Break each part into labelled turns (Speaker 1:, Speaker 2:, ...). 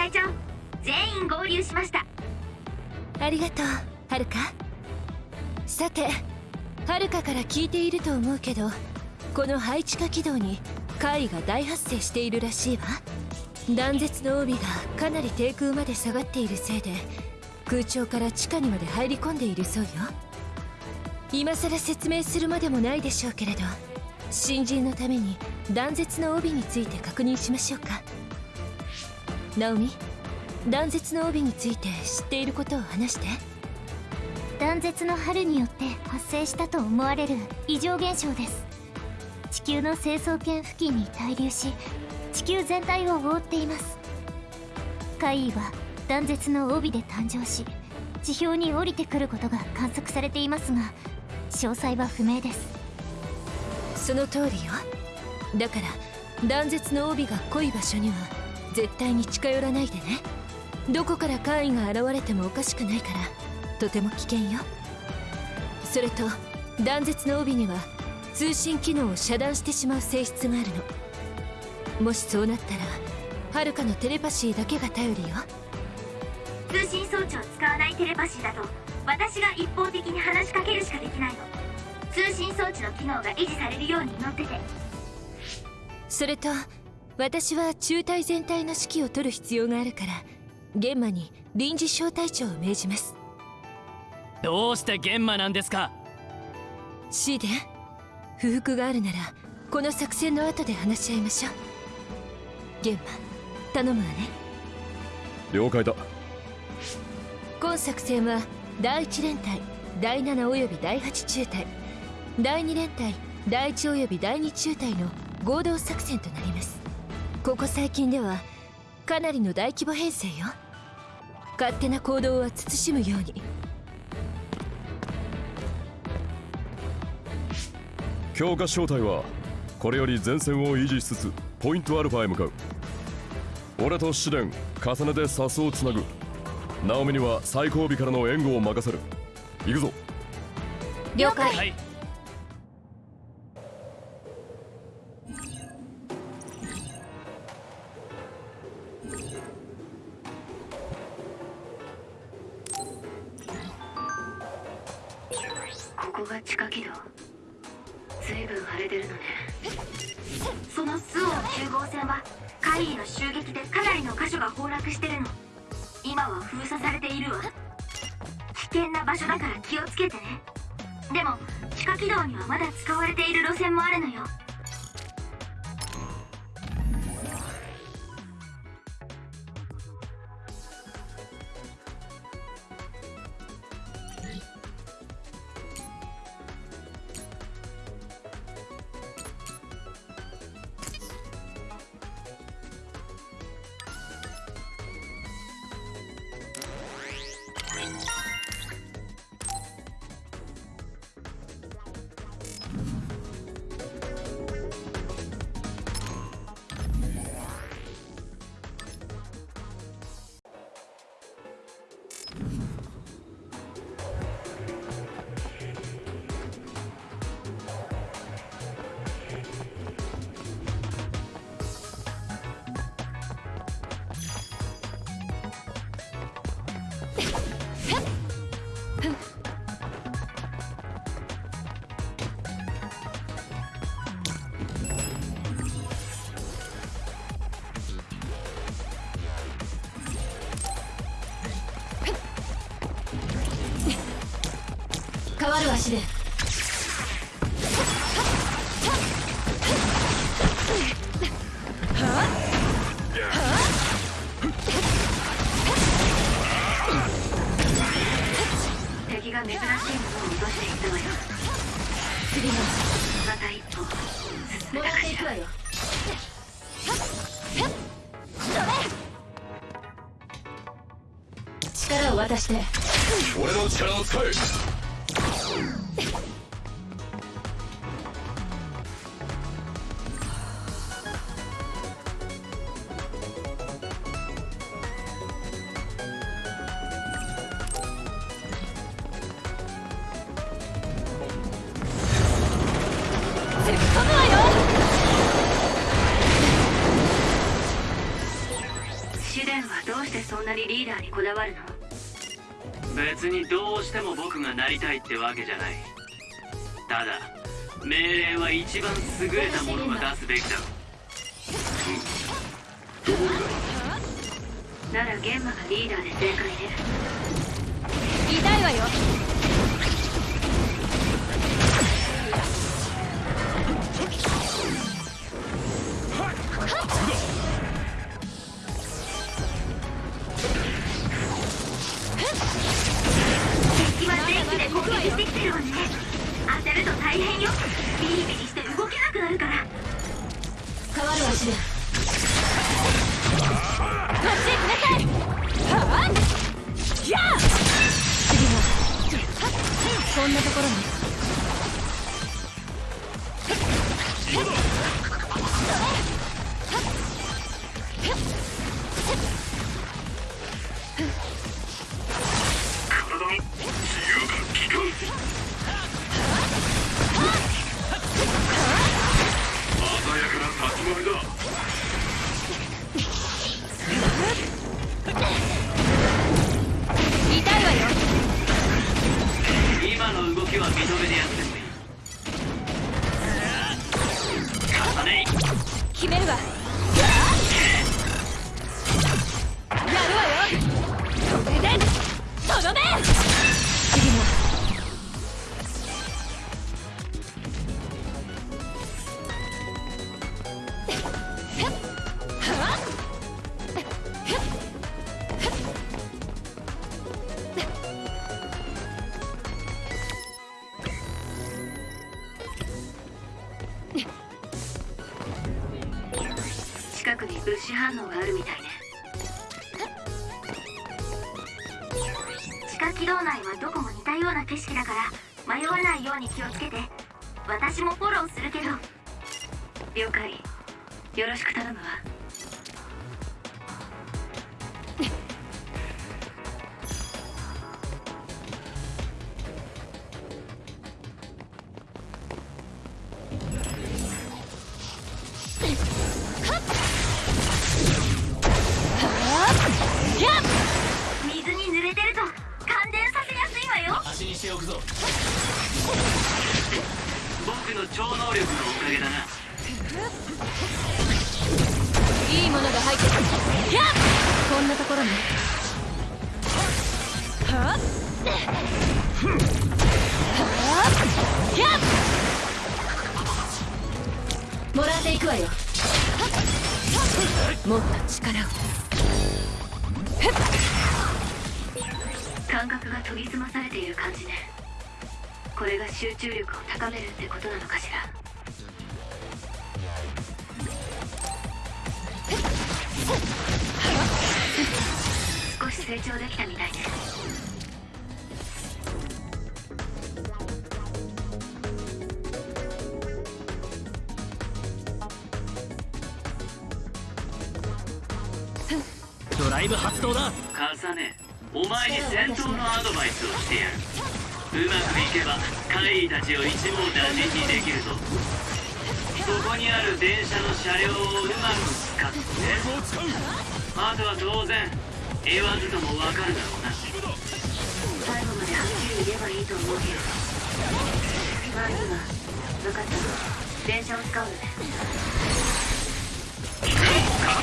Speaker 1: 隊長全員合流しました。
Speaker 2: ありがとうはるかさてはるかから聞いていると思うけどこの配置化軌道に怪異が大発生しているらしいわ。断絶の帯がかなり低空まで下がっているせいで空調から地下にまで入り込んでいるそうよ。今さら説明するまでもないでしょうけれど新人のために断絶の帯について確認しましょうか。ナオミ断絶の帯について知っていることを話して。
Speaker 3: 断絶の春によって発生したと思われる異常現象です。地球の成層圏付近に滞留し地球全体を覆っています。怪異は断絶の帯で誕生し地表に降りてくることが観測されていますが詳細は不明です。
Speaker 2: その通りよ。だから断絶の帯が濃い場所には絶対に近寄らないでね。どこから怪異が現れてもおかしくないから。とても危険よ。それと断絶の帯には通信機能を遮断してしまう性質があるの。もしそうなったらはるかのテレパシーだけが頼りよ。
Speaker 1: 通信装置を使わないテレパシーだと私が一方的に話しかけるしかできないの。通信装置の機能が維持されるように祈ってて。
Speaker 2: それと私は中隊全体の指揮を取る必要があるから玄馬に臨時小隊長を命じます。
Speaker 4: どうして玄馬なんですか？
Speaker 2: シーデン不服があるならこの作戦の後で話し合いましょう。玄馬頼むわね。
Speaker 5: 了解だ。
Speaker 2: 今作戦は第1連隊第7および第8中隊第2連隊第1および第2中隊の合同作戦となりますここ最近ではかなりの大規模編成よ。勝手な行動は慎むように。
Speaker 5: 強化小隊はこれより前線を維持しつつポイントアルファへ向かう。俺と試練重ねてサスをつなぐ。ナオミには最後尾からの援護を任せる。行くぞ。
Speaker 2: 了解、
Speaker 4: はい
Speaker 1: る
Speaker 2: 足で。
Speaker 1: 敵が珍しいものを落としていたわよ
Speaker 2: 次の
Speaker 1: また一歩
Speaker 2: も
Speaker 1: たかしら
Speaker 2: らっていくわよ力を渡して
Speaker 5: 俺の力を使え
Speaker 2: っ
Speaker 1: てわ
Speaker 6: けじゃない。ただ命令は一番優れたものが出すべきだ。
Speaker 1: Let's go. 感覚が研ぎ澄まされている感じね。これが集中力を高めるってことなのかしら。少し成長できたみたいね。
Speaker 6: ドライブ発動だ。重ね。お前に戦闘のアドバイスをしてやる。うまくいけば怪異たちを一網打尽にできるぞ。ここにある電車の車両をうまく使って。あとは当然言わずとも分かるだろうな。
Speaker 1: 最後まではっきり言えばいいと思うけど。まずはい分かった電車を使うのねか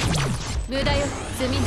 Speaker 4: 無駄よ罪に。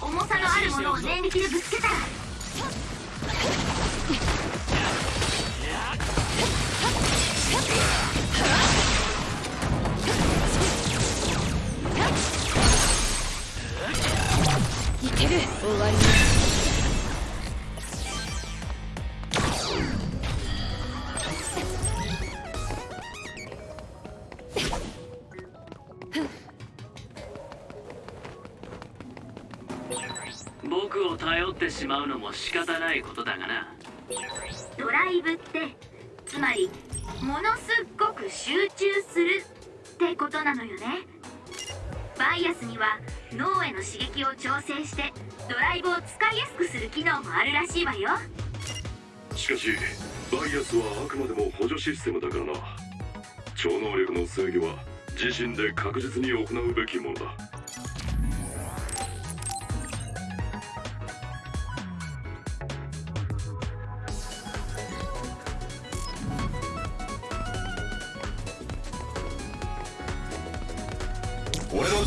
Speaker 5: 重
Speaker 4: さのあるものを念力でぶつけたら。
Speaker 7: いける。終わり
Speaker 6: ないことだがな
Speaker 4: ドライブってつまりものすっごく集中するってことなのよね。バイアスには脳への刺激を調整してドライブを使いやすくする機能もあるらしいわよ。
Speaker 5: しかしバイアスはあくまでも補助システムだからな。超能力の制御は自身で確実に行うべきものだ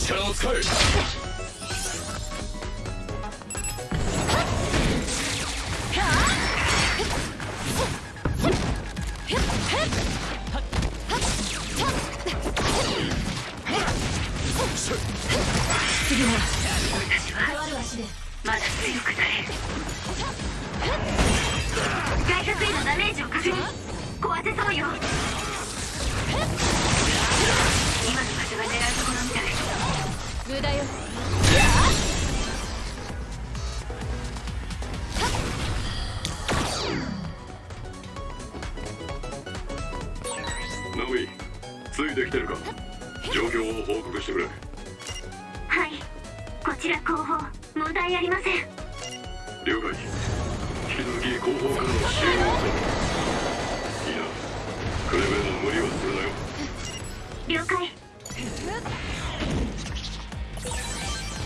Speaker 5: 力を使え
Speaker 4: まだ強くなれる外角へのダメージを確認壊せそうよ今の場所が狙うところみたい
Speaker 7: 無駄よ。
Speaker 5: ナオミついてきてるか？状況を報告してくれ。
Speaker 4: はい。こちら後方問題ありません。
Speaker 5: 了解。引き続き後方からの支援を。頼むいいな。クレベンの無理はするなよ。
Speaker 4: 了解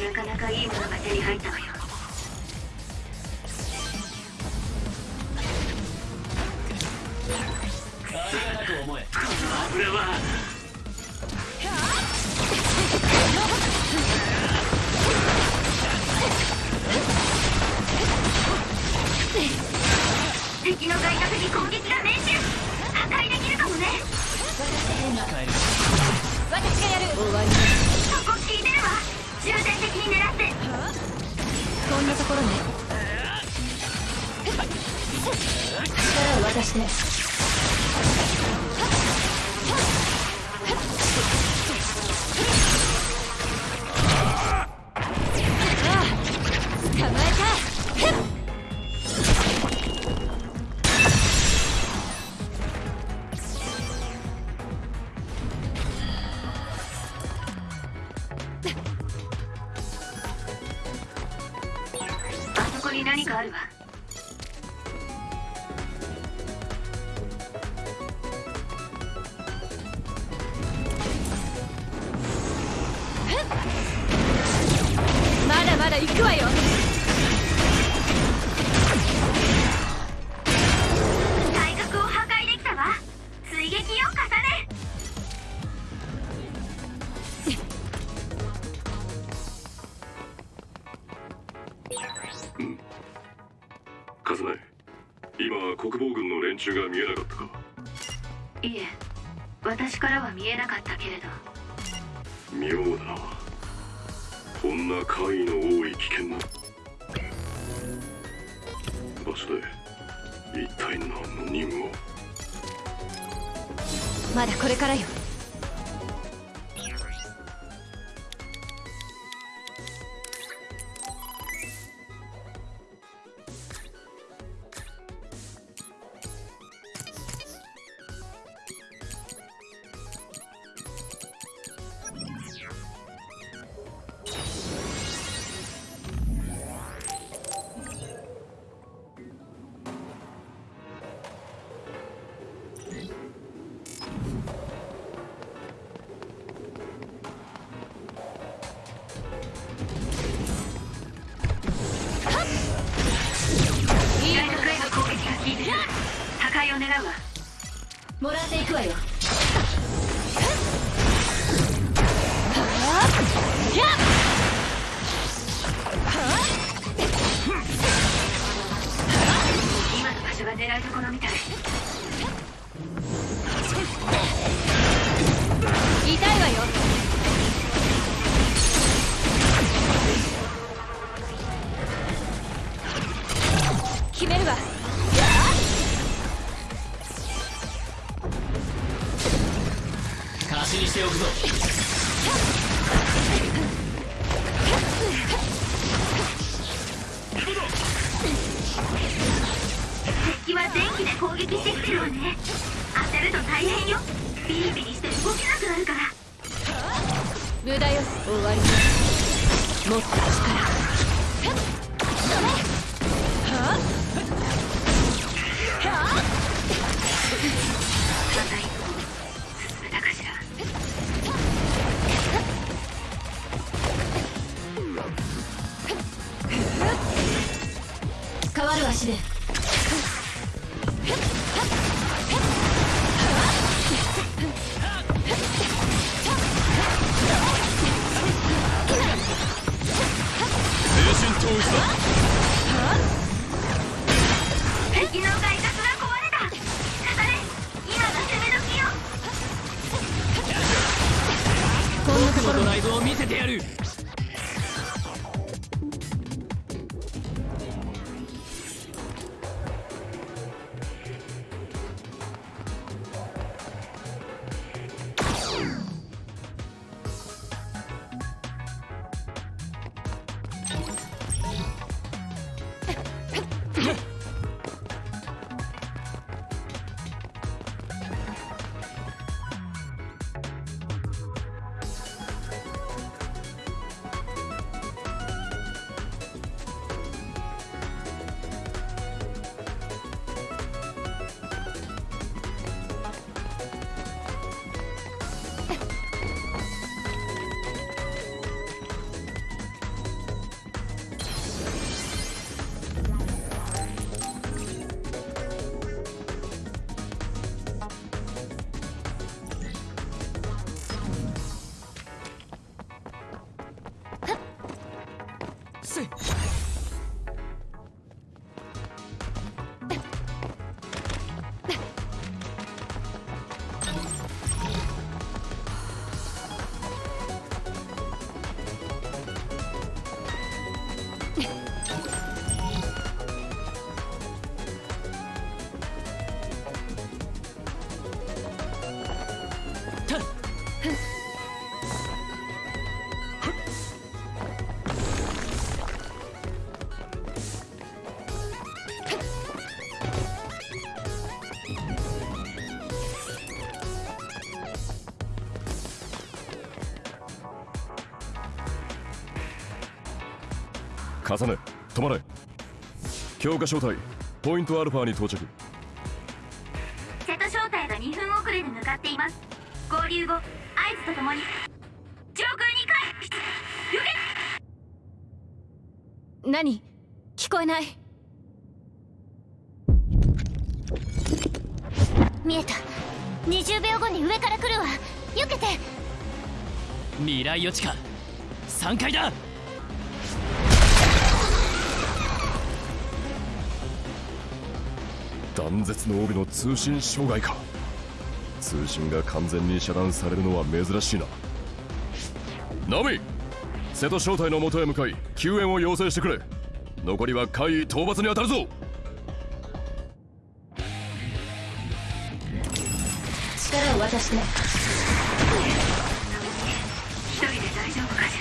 Speaker 4: なかなかいいものが手に入ったわよ。敵の外角が壊れた。語れ今が攻め時よ
Speaker 7: こんなところ
Speaker 6: ドライブを見せてやる。
Speaker 5: 止まれ。強化招待。ポイントアルファに到着。
Speaker 4: 瀬戸招待が2分遅れで向かっています。合流後合図とともに。上空に回避受け。
Speaker 7: 何？聞こえない。
Speaker 3: 見えた。20秒後に上から来るわ。避けて。
Speaker 6: 未来予知か3階だ
Speaker 5: 断絶の帯の通信障害か。通信が完全に遮断されるのは珍しいな。ナミ瀬戸正体の元へ向かい救援を要請してくれ。残りは海位討伐に当たるぞ。
Speaker 7: 力を渡して。
Speaker 4: 一人で大丈夫かし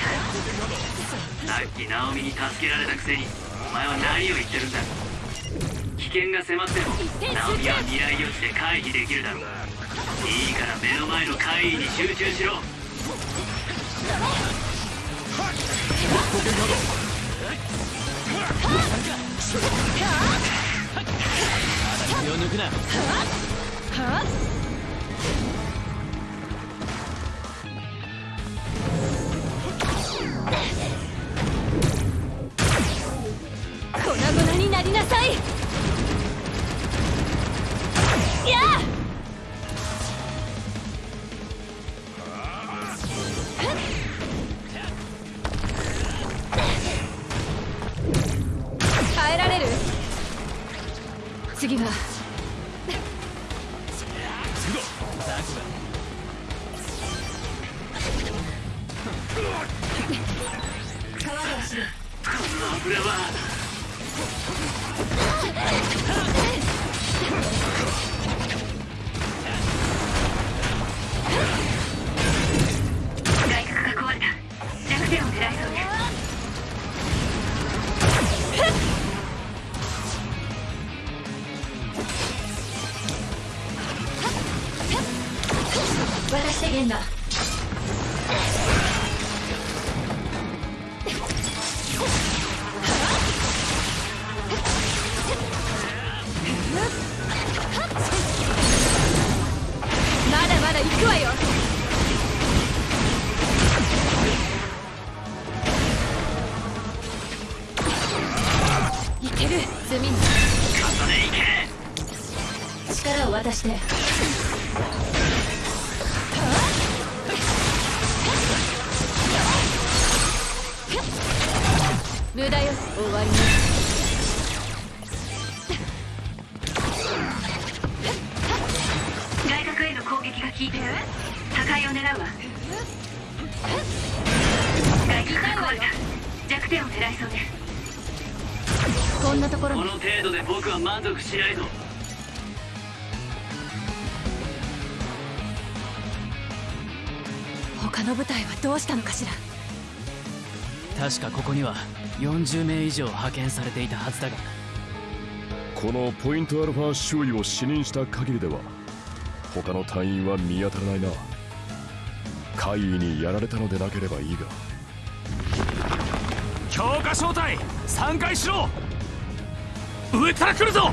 Speaker 4: ら。
Speaker 6: さっきナオミに助けられたくせにお前は何を言ってるんだ。危険が迫ってもナオミは未来予知で回避できるだろう。いいから目の前の怪異に集中しろ。気を抜くな
Speaker 7: 渡してゲンナまだまだ行くわよ。いける力を渡して駄よ終
Speaker 8: 40名以上派遣されていたはずだが。
Speaker 5: このポイントアルファ周囲を視認した限りでは他の隊員は見当たらないな。怪異にやられたのでなければいいが。
Speaker 8: 強化小隊3回しろ。上から来るぞ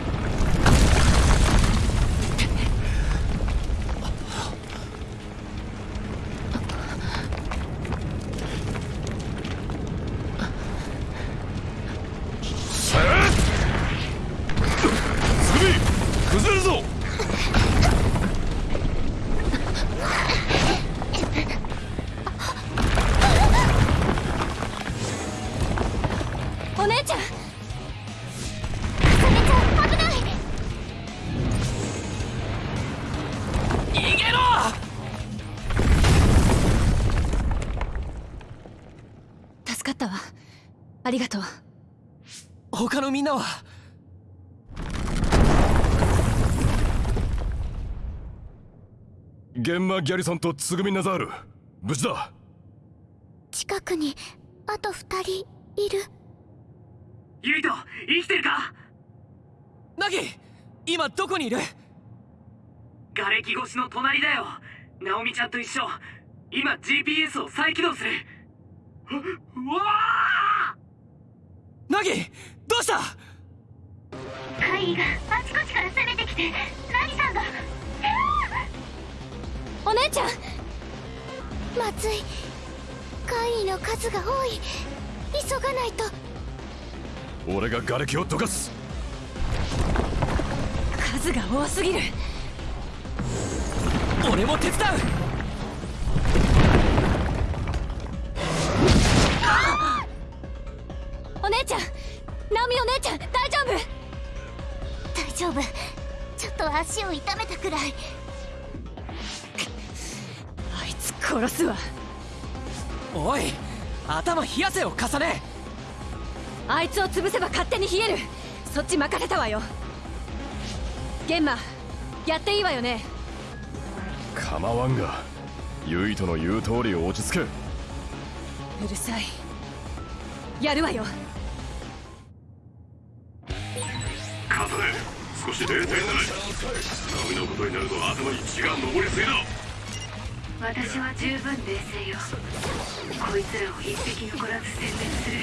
Speaker 7: ありがとう。
Speaker 8: 他のみんなは？
Speaker 5: ゲンマ・ギャリソンとツグミ・ナザール無事だ。
Speaker 3: 近くにあと二人いる。
Speaker 6: ユイト生きてるか？
Speaker 8: ナギ今どこにいる？
Speaker 6: 瓦礫越しの隣だよ。ナオミちゃんと一緒。今 GPS を再起動する。ううわあ
Speaker 8: ナギどうした？
Speaker 3: 怪異があちこちから攻めてきて何さんが。
Speaker 7: お姉ちゃん
Speaker 3: まずい。怪異の数が多い。急がないと。
Speaker 5: 俺が瓦礫をどかす。
Speaker 7: 数が多すぎる。
Speaker 8: 俺も手伝う
Speaker 3: 足を痛めたくらい。
Speaker 7: あいつ殺すわ。
Speaker 8: おい頭冷やせよ重ね。
Speaker 7: あいつを潰せば勝手に冷える。そっち任せたわよ。ゲンマやっていいわよね。
Speaker 5: 構わんがユイトの言う通り落ち着け。
Speaker 7: うるさい。やるわよ
Speaker 5: 少し冷静になれ波のことになると頭に血が上りすぎだ。
Speaker 4: 私は十分冷静よ。こいつらを一匹残らず殲滅する。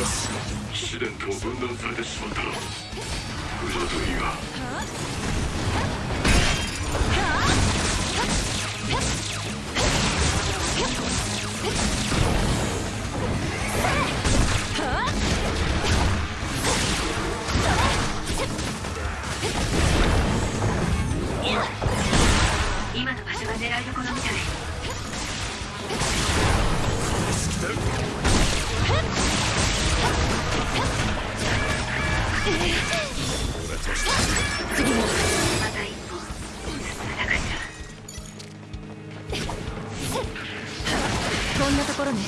Speaker 5: よし。試練とも分断されてしまったな無事だといいが。
Speaker 7: おここんなとこ
Speaker 3: ろね。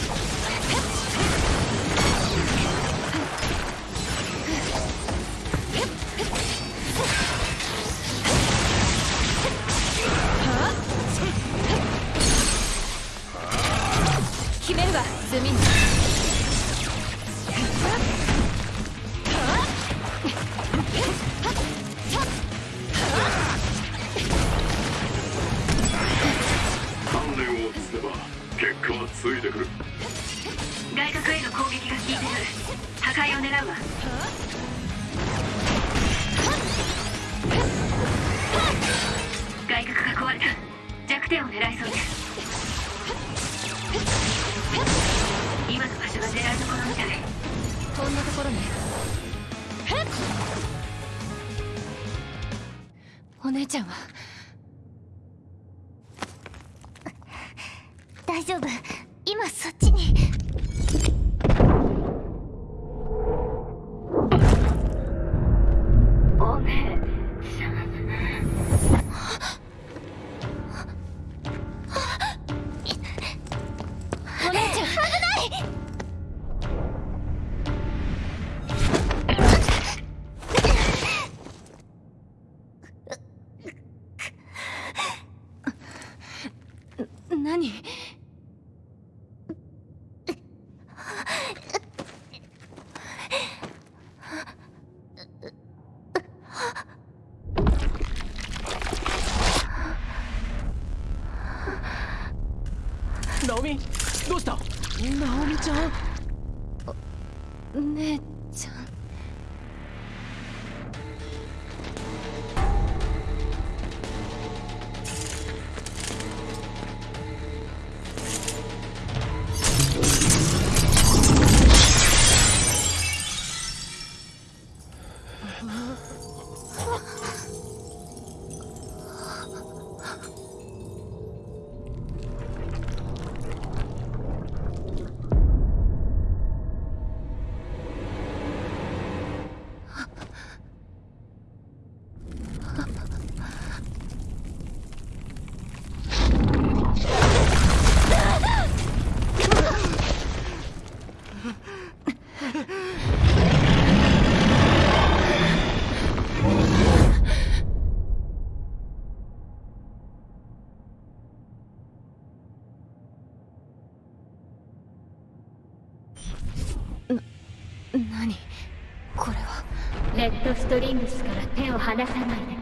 Speaker 3: トリングスから手を離さないで。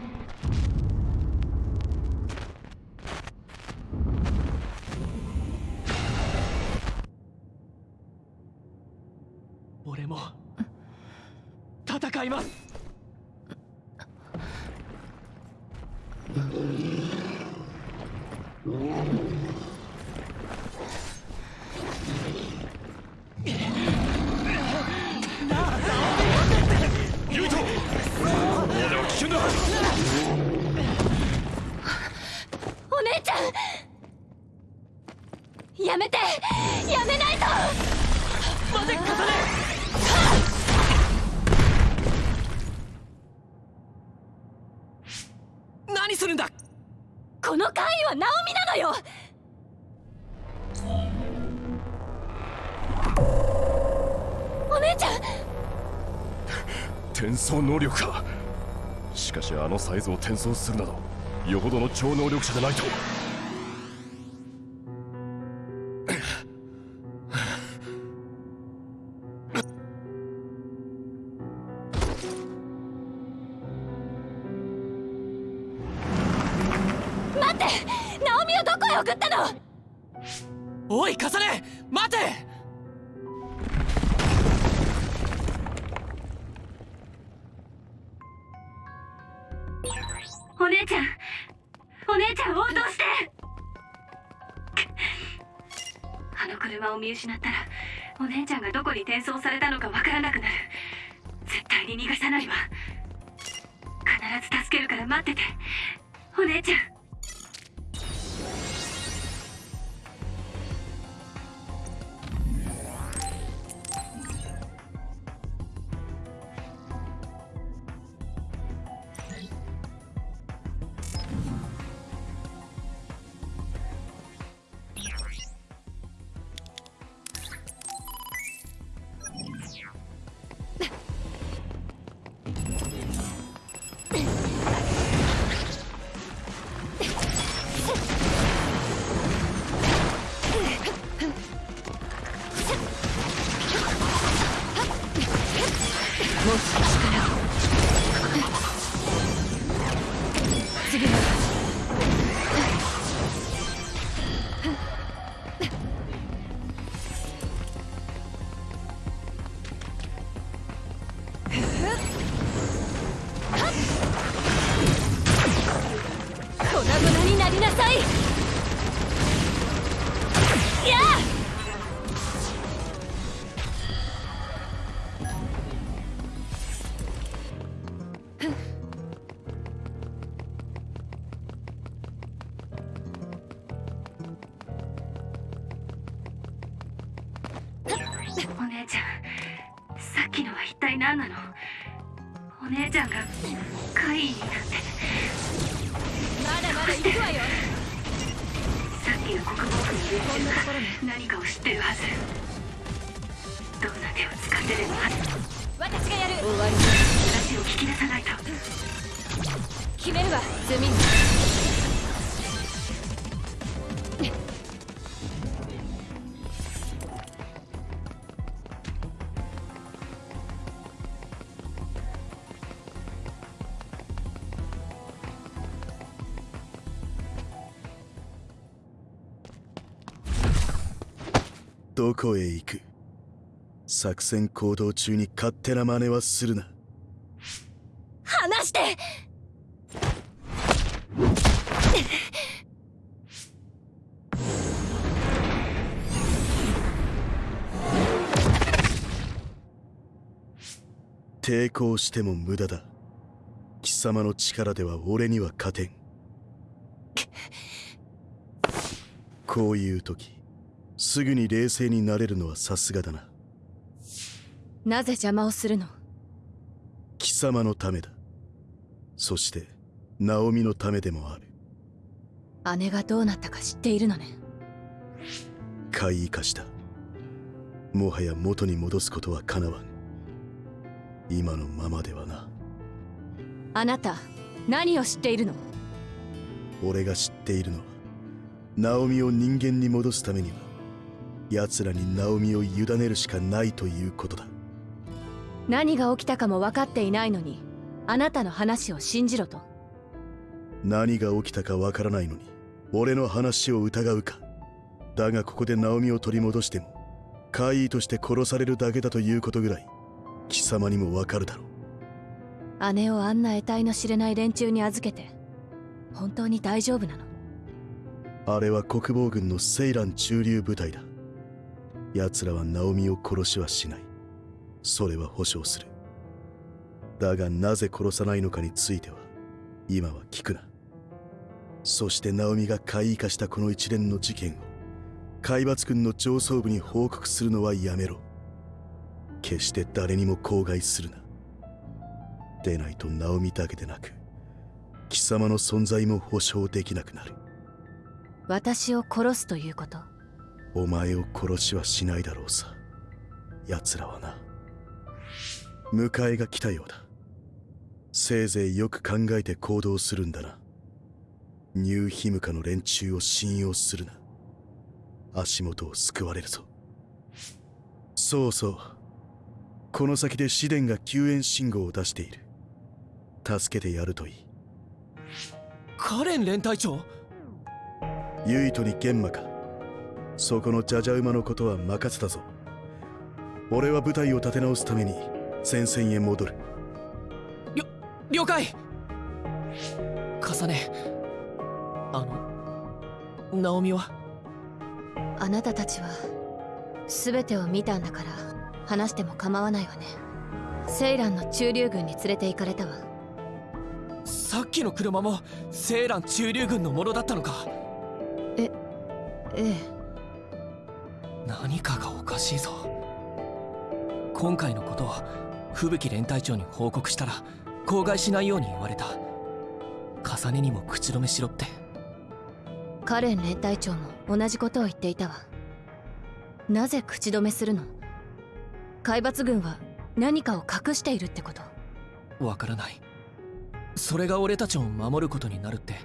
Speaker 8: 俺も戦います。
Speaker 7: やめて。やめないと。
Speaker 8: 待てカサネ何するんだ。
Speaker 7: この怪異はナオミなのよ。お姉ちゃん。
Speaker 5: 転送能力か。しかしあのサイズを転送するなどよほどの超能力者でないと
Speaker 1: 見失ったらお姉ちゃんがどこに転送されたのかわからなくなる。絶対に逃がさないわ。必ず助けるから待ってて。お姉ちゃん。
Speaker 4: 何なのお姉ちゃんが怪異になって。
Speaker 7: まだまだ行くわよ。
Speaker 4: さっきの国防軍の連中が何かを知ってるはず。どんな手を使ってでも
Speaker 7: 私がやる。終わり。
Speaker 4: 話を聞き出さないと
Speaker 7: 決めるわ。ズミン
Speaker 9: どこへ行く？作戦行動中に勝手な真似はするな。
Speaker 7: 離して！
Speaker 9: 抵抗しても無駄だ。貴様の力では俺には勝てん。こういう時すぐに冷静になれるのはさすがだな。
Speaker 7: なぜ邪魔をするの？
Speaker 9: 貴様のためだ。そしてナオミのためでもある。
Speaker 7: 姉がどうなったか知っているのね？
Speaker 9: 怪異化した。もはや元に戻すことはかなわん。今のままではな。
Speaker 7: あなた何を知っているの？
Speaker 9: 俺が知っているのはナオミを人間に戻すためには奴らにナオミを委ねるしかないということだ。
Speaker 7: 何が起きたかも分かっていないのにあなたの話を信じろと。
Speaker 9: 何が起きたかわからないのに俺の話を疑うか。だがここでナオミを取り戻しても怪異として殺されるだけだということぐらい貴様にもわかるだろう。
Speaker 7: 姉をあんな得体の知れない連中に預けて本当に大丈夫なの？
Speaker 9: あれは国防軍のセイラン駐留部隊だ奴らはナオミを殺しはしない。それは保証する。だがなぜ殺さないのかについては今は聞くな。そしてナオミが怪異化したこの一連の事件を海抜軍の上層部に報告するのはやめろ。決して誰にも口外するな。でないとナオミだけでなく貴様の存在も保証できなくなる。
Speaker 7: 私を殺すということ。
Speaker 9: お前を殺しはしないだろうさ。奴らはな。迎えが来たようだ。せいぜいよく考えて行動するんだな。ニューヒムカの連中を信用するな。足元を救われるぞ。そうそう。この先で試練が救援信号を出している。助けてやるといい。
Speaker 8: カレン連隊長？
Speaker 9: ユイトに玄馬かそこのジャジャ馬のことは任せたぞ。俺は部隊を立て直すために戦線へ戻る。
Speaker 8: りょ了解。重ね。あのナオミは？
Speaker 7: あなたたちは全てを見たんだから話しても構わないわね。セイランの駐留軍に連れて行かれたわ。
Speaker 8: さっきの車もセーラン駐留軍のものだったのか。
Speaker 7: ええ
Speaker 8: 何かがおかしいぞ。今回のことを吹雪連隊長に報告したら口外しないように言われた。重ねにも口止めしろって。
Speaker 7: カレン連隊長も同じことを言っていたわ。なぜ口止めするの？海抜軍は何かを隠しているってこと？
Speaker 8: わからない。それが俺たちを守ることになるって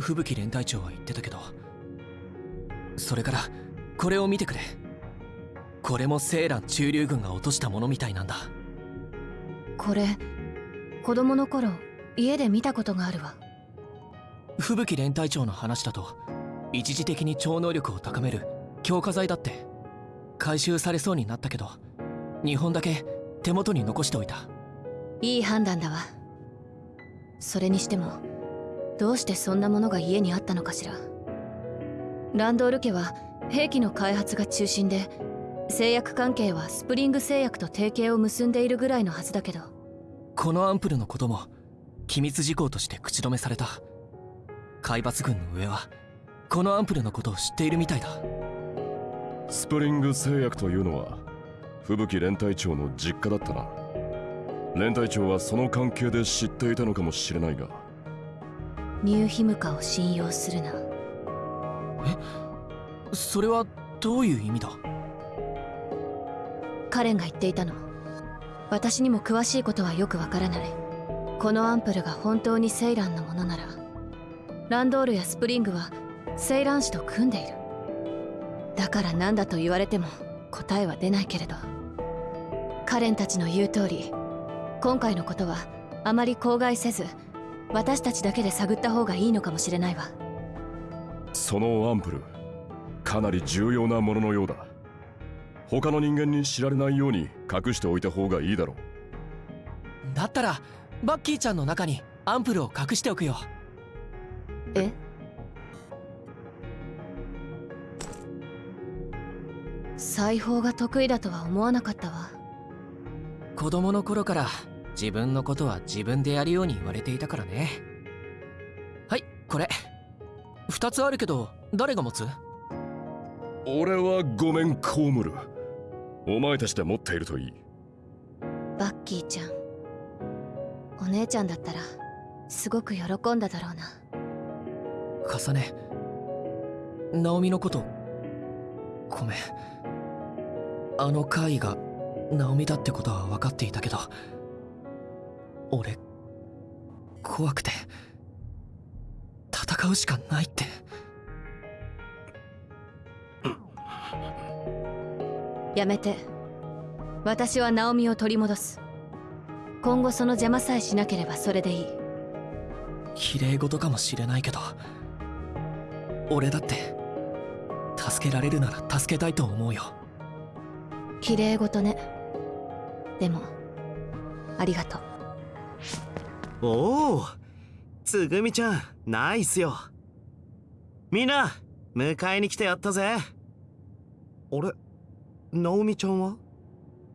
Speaker 8: 吹雪連隊長は言ってたけど。それからこれを見てくれ。これもセーラン駐留軍が落としたものみたいなんだ。
Speaker 7: これ子供の頃家で見たことがあるわ。
Speaker 8: 吹雪連隊長の話だと一時的に超能力を高める強化剤だって回収されそうになったけど2本だけ手元に残しておいた。
Speaker 7: いい判断だわ。それにしてもどうしてそんなものが家にあったのかしら。ランドール家は兵器の開発が中心で製薬関係はスプリング製薬と提携を結んでいるぐらいのはずだけど。
Speaker 8: このアンプルのことも機密事項として口止めされた。海抜軍の上はこのアンプルのことを知っているみたいだ。
Speaker 5: スプリング製薬というのは吹雪連隊長の実家だったな。連隊長はその関係で知っていたのかもしれないが。
Speaker 7: ニューヒムカを信用するな
Speaker 8: それはどういう意味だ？
Speaker 7: カレンが言っていたの。私にも詳しいことはよくわからない。このアンプルが本当にセイランのものならランドールやスプリングはセイラン氏と組んでいる。だから何だと言われても答えは出ないけれど。カレンたちの言う通り今回のことはあまり口外せず私たちだけで探った方がいいのかもしれないわ。
Speaker 5: そのアンプルかなり重要なもののようだ。他の人間に知られないように隠しておいた方がいいだろう。
Speaker 8: だったらバッキーちゃんの中にアンプルを隠しておくよ。
Speaker 7: え？裁縫が得意だとは思わなかったわ。
Speaker 8: 子供の頃から自分のことは自分でやるように言われていたからね。はいこれ。2つあるけど誰が持つ？
Speaker 5: 俺はごめんコウムル。お前たちで持っているといい。
Speaker 7: バッキーちゃん。お姉ちゃんだったらすごく喜んだだろうな。
Speaker 8: 重ね。ナオミのこと。ごめん。あの怪異がナオミだってことは分かっていたけど。俺怖くて。戦うしかないって
Speaker 7: やめて。私はナオミを取り戻す。今後その邪魔さえしなければそれでいい。
Speaker 8: 綺麗事かもしれないけど俺だって助けられるなら助けたいと思うよ。
Speaker 7: 綺麗事ね。でもありがとう。
Speaker 10: おおつぐみちゃんナイスよ。みんな迎えに来てやったぜあれ？ナオミちゃんは？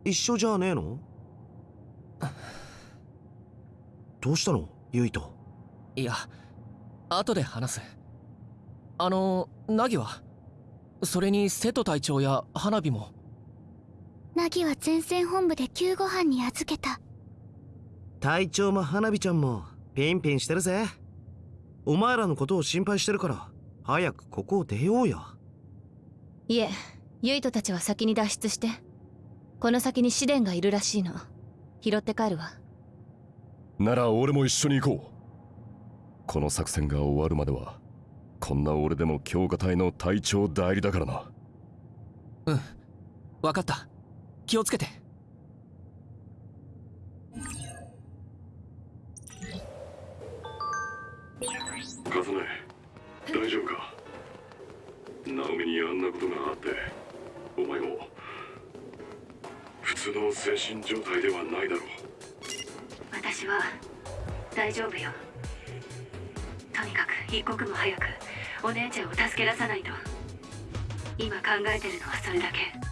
Speaker 10: 一緒じゃねえの？どうしたの？ユイと？
Speaker 8: いや後で話す。あのナギは？それに瀬戸隊長や花火も？
Speaker 3: ナギは前線本部で救護班に預けた。
Speaker 10: 隊長も花火ちゃんもピンピンしてるぜ。お前らのことを心配してるから早くここを出ようよ
Speaker 7: いえユイトたちは先に脱出してこの先に試練がいるらしいの。拾って帰るわ。
Speaker 5: なら俺も一緒に行こう。この作戦が終わるまではこんな俺でも強化隊の隊長代理だからな。
Speaker 8: うん。分かった。気をつけて。
Speaker 5: カズネ大丈夫か？ナオミにあんなことがあってお前も普通の精神状態ではないだろう。
Speaker 4: 私は大丈夫よ。とにかく一刻も早くお姉ちゃんを助け出さないと。今考えてるのはそれだけ。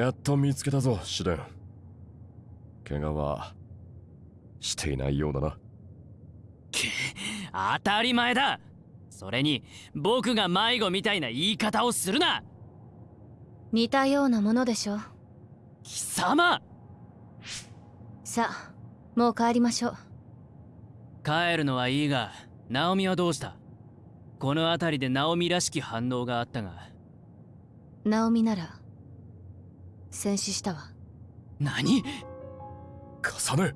Speaker 5: やっと見つけたぞ試練怪我はしていないようだな。
Speaker 6: 当たり前だ。それに僕が迷子みたいな言い方をするな。
Speaker 7: 似たようなものでしょ
Speaker 6: 貴様。
Speaker 7: さあもう帰りましょう。
Speaker 6: 帰るのはいいがナオミはどうした？この辺りでナオミらしき反応があったが。
Speaker 7: ナオミなら戦死したわ。
Speaker 6: 何？
Speaker 5: 重ね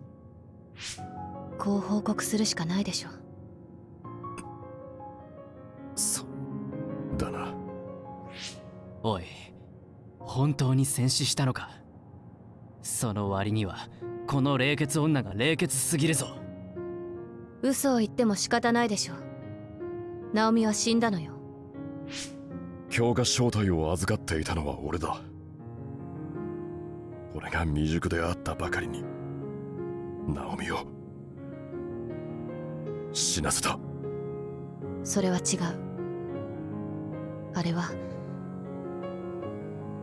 Speaker 7: こう報告するしかないでしょ
Speaker 5: そうだな。
Speaker 6: おい本当に戦死したのか？その割にはこの冷血女が冷血すぎるぞ。
Speaker 7: 嘘を言っても仕方ないでしょナオミは死んだのよ。
Speaker 5: 強化正体を預かっていたのは俺だ俺が未熟であったばかりにナオミを死なせた。
Speaker 7: それは違う。あれは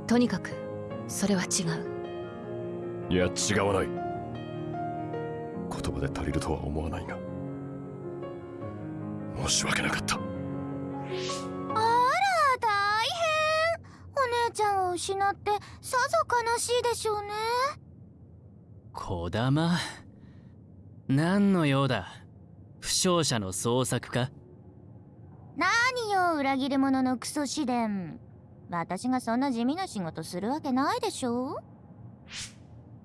Speaker 7: とにかくそれは違う。
Speaker 5: いや違わない。言葉で足りるとは思わないが申し訳なかった
Speaker 3: ちゃんを失ってさぞ悲しいでしょうね。
Speaker 11: 小玉。何の用だ？負傷者の捜索か？
Speaker 3: 何よ裏切り者のクソ試練。私がそんな地味な仕事するわけないでしょ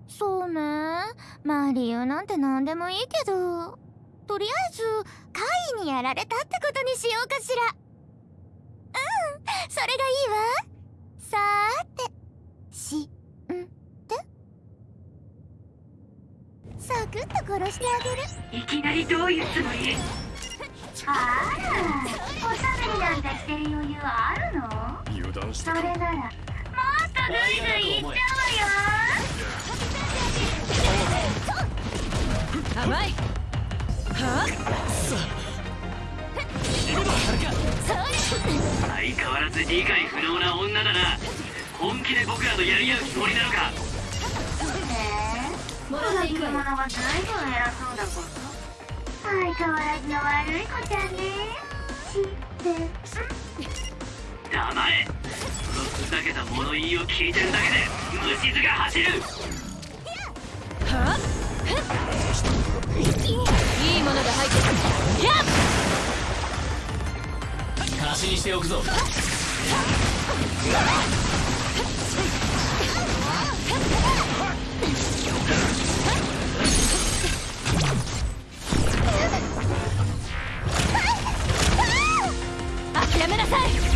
Speaker 3: そうね。まあ理由なんて何でもいいけど。とりあえず怪異にやられたってことにしようかしら。うんそれがいいわさーてしん？てサクッと殺してあげる。
Speaker 4: いきなりどういうつもり？あらおしゃべりなんてしてる余裕あるの？
Speaker 5: 油断して
Speaker 4: それならもっとぐいぐいいっちゃうわよ
Speaker 7: 甘い
Speaker 6: 相変わらず理解不能な女だな。本気で僕らとやり合うつもりな。のか
Speaker 4: 裏切り者はずいぶん偉そうだこと相変わらずの悪い子ちゃんね知って
Speaker 6: 黙れそのふざけた物言いを聞いてるだけで虫唾が走る
Speaker 7: いいものが入ってるやっ
Speaker 11: 足しにしておくぞ。
Speaker 7: 諦めなさい。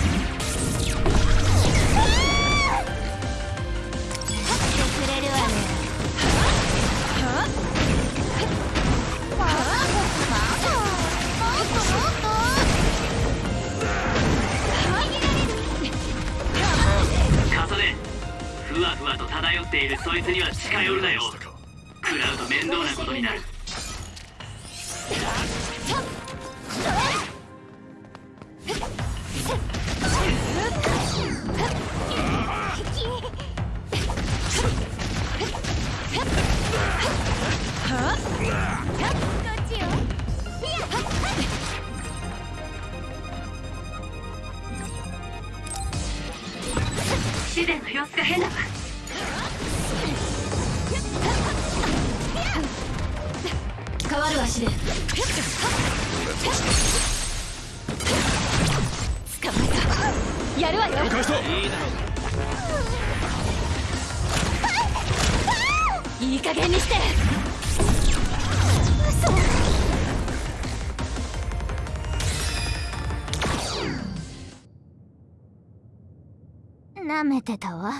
Speaker 3: わ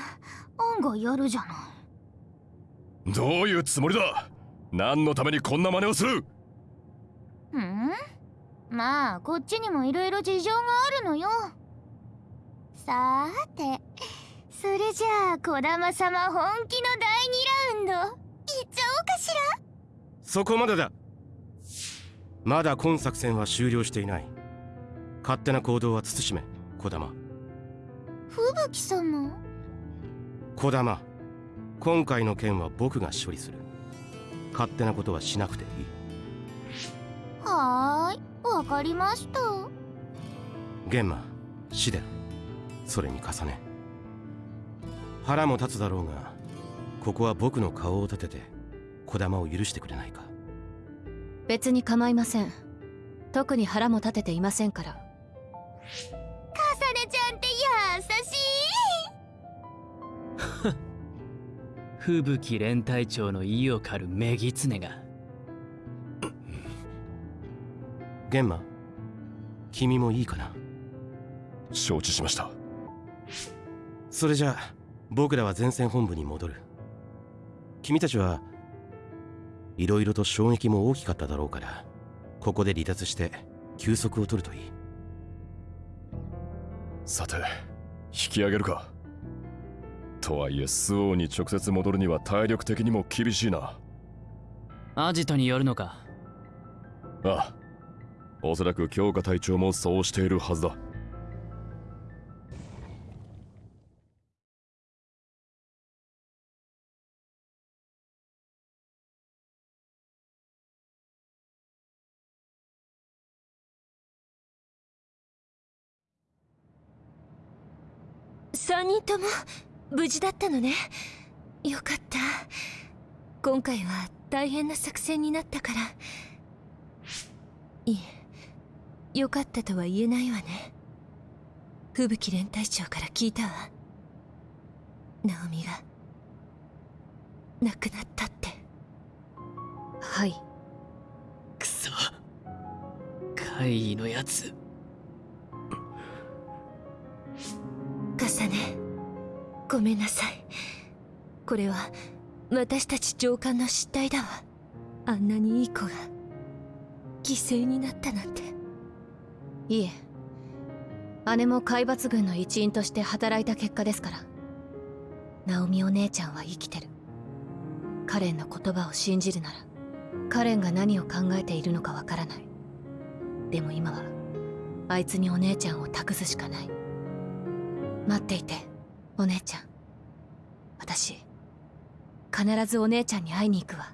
Speaker 3: 案外やるじゃない。
Speaker 5: どういうつもりだ？何のためにこんな真似をする？
Speaker 3: うん？まあこっちにもいろいろ事情があるのよ。さーてそれじゃあ児玉様本気の第2ラウンドいっちゃおうかしら？
Speaker 10: そこまでだ。まだ今作戦は終了していない。勝手な行動は慎め児玉。
Speaker 3: 吹雪様？
Speaker 10: 児玉。今回の件は僕が処理する。勝手なことはしなくていい。
Speaker 3: はーい。わかりました。
Speaker 10: 玄馬死伝それに重ね。腹も立つだろうがここは僕の顔を立てて児玉を許してくれないか。
Speaker 7: 別に構いません。特に腹も立てていませんから
Speaker 11: 吹雪連隊長の意を狩るメギツネが。
Speaker 10: 玄馬君もいいかな？
Speaker 5: 承知しました。
Speaker 10: それじゃあ僕らは前線本部に戻る。君たちはいろいろと衝撃も大きかっただろうからここで離脱して休息を取るといい。
Speaker 5: さて引き上げるかとはいえ周防に直接戻るには体力的にも厳しいな。
Speaker 6: アジトによるのか。
Speaker 5: ああ。おそらく強化隊長もそうしているはずだ。
Speaker 2: 3人とも無事だったのね。よかった。今回は大変な作戦になったから。いえよかったとは言えないわね。吹雪連隊長から聞いたわ。ナオミが。亡くなったって。
Speaker 7: はい。
Speaker 6: くそ。怪異のやつ。
Speaker 2: 重ねごめんなさい。これは私たち上官の失態だわ。あんなにいい子が。犠牲になったなんて。
Speaker 7: いえ。姉も海抜軍の一員として働いた結果ですから。ナオミお姉ちゃんは生きてる。カレンの言葉を信じるならカレンが何を考えているのかわからない。でも今はあいつにお姉ちゃんを託すしかない。待っていて。お姉ちゃん。私必ずお姉ちゃんに会いに行くわ。